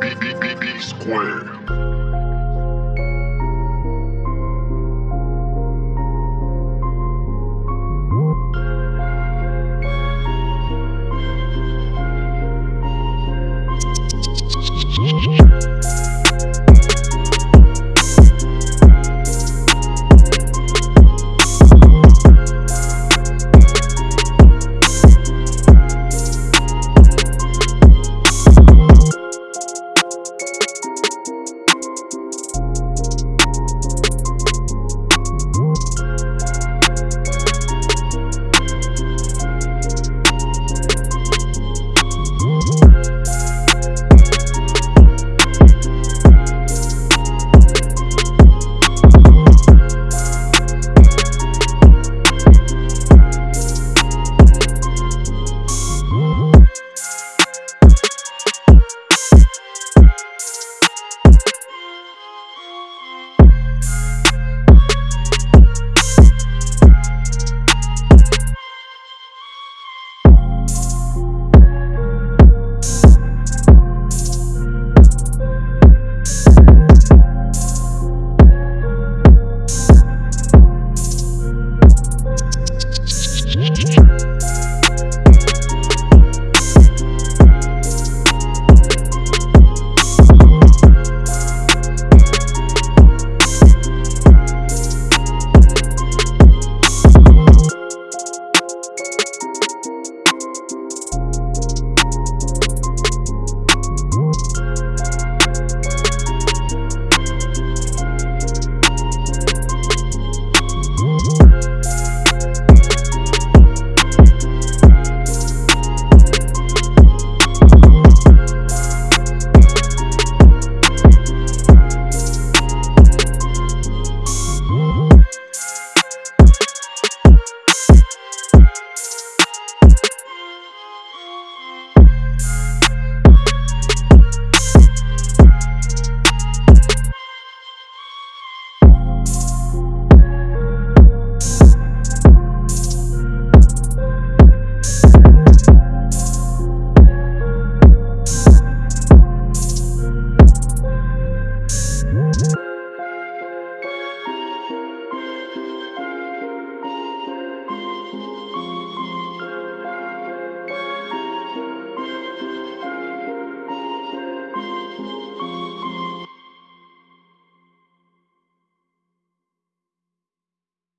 B B B B square.